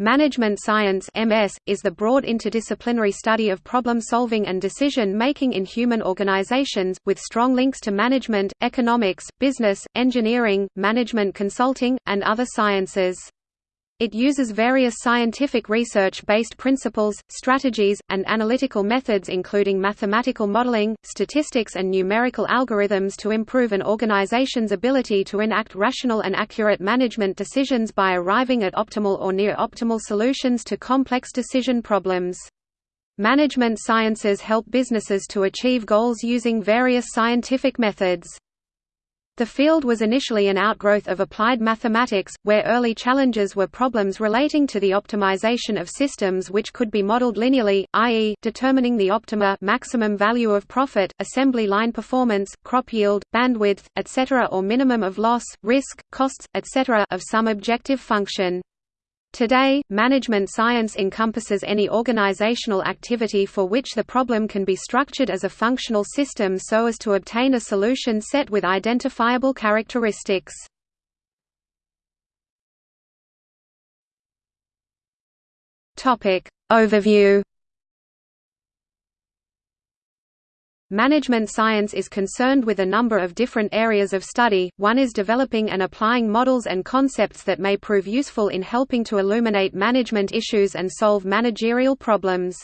Management science (MS) is the broad interdisciplinary study of problem-solving and decision-making in human organizations with strong links to management, economics, business, engineering, management consulting, and other sciences. It uses various scientific research-based principles, strategies, and analytical methods including mathematical modeling, statistics and numerical algorithms to improve an organization's ability to enact rational and accurate management decisions by arriving at optimal or near-optimal solutions to complex decision problems. Management sciences help businesses to achieve goals using various scientific methods. The field was initially an outgrowth of applied mathematics, where early challenges were problems relating to the optimization of systems which could be modeled linearly, i.e., determining the optima maximum value of profit, assembly line performance, crop yield, bandwidth, etc. or minimum of loss, risk, costs, etc. of some objective function. Today, management science encompasses any organizational activity for which the problem can be structured as a functional system so as to obtain a solution set with identifiable characteristics. Overview Management science is concerned with a number of different areas of study, one is developing and applying models and concepts that may prove useful in helping to illuminate management issues and solve managerial problems.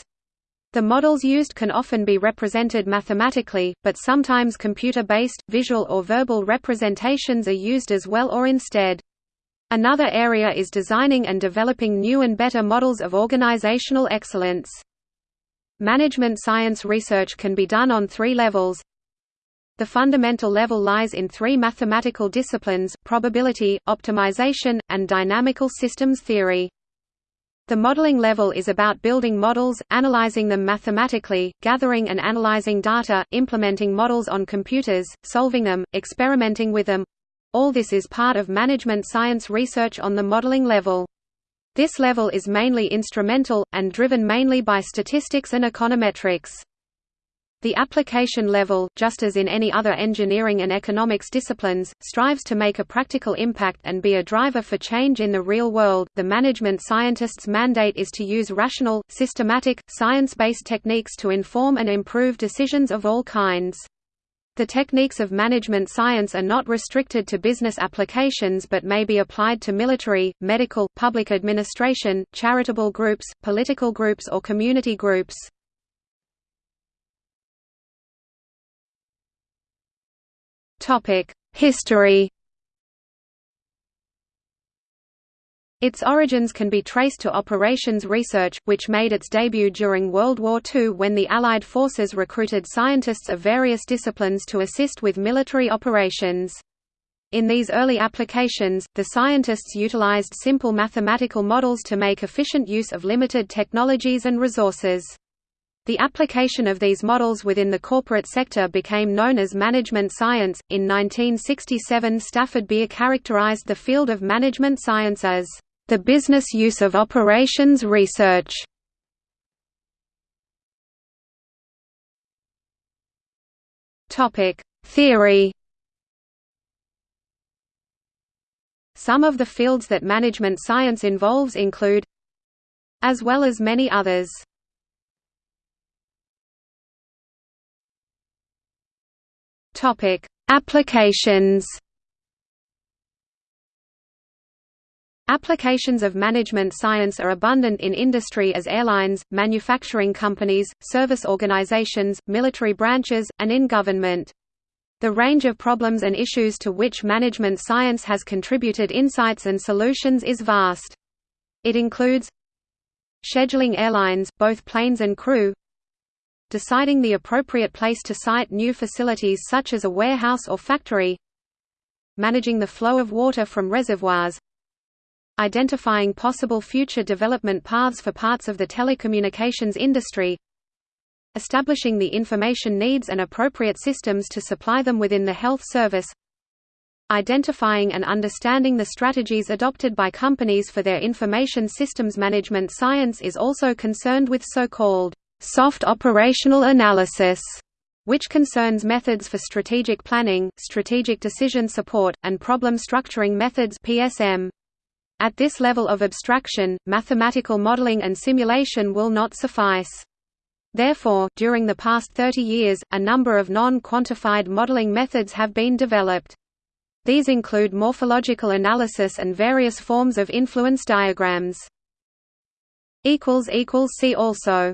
The models used can often be represented mathematically, but sometimes computer-based, visual or verbal representations are used as well or instead. Another area is designing and developing new and better models of organizational excellence. Management science research can be done on three levels. The fundamental level lies in three mathematical disciplines, probability, optimization, and dynamical systems theory. The modeling level is about building models, analyzing them mathematically, gathering and analyzing data, implementing models on computers, solving them, experimenting with them. All this is part of management science research on the modeling level. This level is mainly instrumental, and driven mainly by statistics and econometrics. The application level, just as in any other engineering and economics disciplines, strives to make a practical impact and be a driver for change in the real world. The management scientist's mandate is to use rational, systematic, science-based techniques to inform and improve decisions of all kinds. The techniques of management science are not restricted to business applications but may be applied to military, medical, public administration, charitable groups, political groups or community groups. History Its origins can be traced to operations research, which made its debut during World War II when the Allied forces recruited scientists of various disciplines to assist with military operations. In these early applications, the scientists utilized simple mathematical models to make efficient use of limited technologies and resources. The application of these models within the corporate sector became known as management science. In 1967, Stafford Beer characterized the field of management science as the business use of operations research Theory. Some of the fields that management science involves include as well as many others. Applications. Applications of management science are abundant in industry as airlines, manufacturing companies, service organizations, military branches, and in government. The range of problems and issues to which management science has contributed insights and solutions is vast. It includes scheduling airlines, both planes and crew, deciding the appropriate place to site new facilities such as a warehouse or factory, managing the flow of water from reservoirs, identifying possible future development paths for parts of the telecommunications industry establishing the information needs and appropriate systems to supply them within the health service identifying and understanding the strategies adopted by companies for their information systems management science is also concerned with so-called soft operational analysis which concerns methods for strategic planning, strategic decision support, and problem structuring methods PSM. At this level of abstraction, mathematical modeling and simulation will not suffice. Therefore, during the past 30 years, a number of non-quantified modeling methods have been developed. These include morphological analysis and various forms of influence diagrams. See also